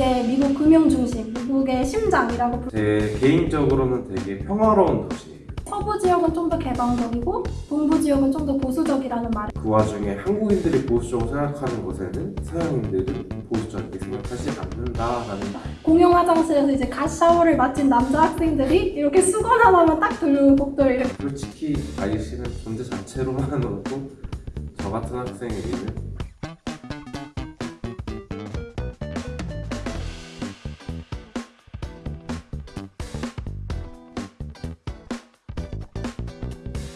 이제 미국 금융 중심, 미국의 심장이라고 부... 제 개인적으로는 되게 평화로운 도시예요. 서부 지역은 좀 더 개방적이고 동부 지역은 좀 더 보수적이라는 말. 그 와중에 한국인들이 보수적으로 생각하는 곳에는 서양인들은 보수적이게 생각하지 않는다라는 말 공용 화장실에서 이제 갓 샤워를 마친 남자 학생들이 이렇게 수건 하나만 딱 들고 복도를 이렇게 솔직히 아이씨는 존재 자체로만으로도 저 같은 학생에게는